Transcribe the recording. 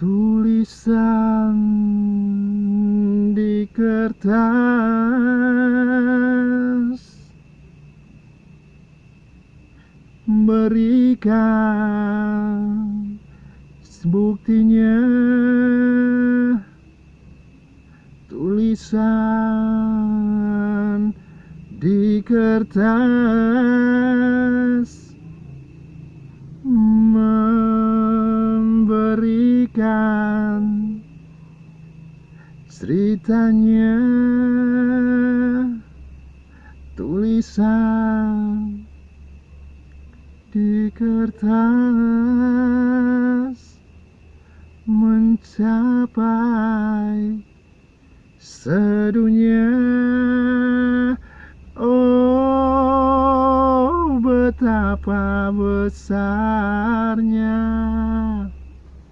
tulisan di kertas berikan buktinya tulisan di kertas memberikan ceritanya tulisan di kertas mencapai sedunia. Oh betapa besarnya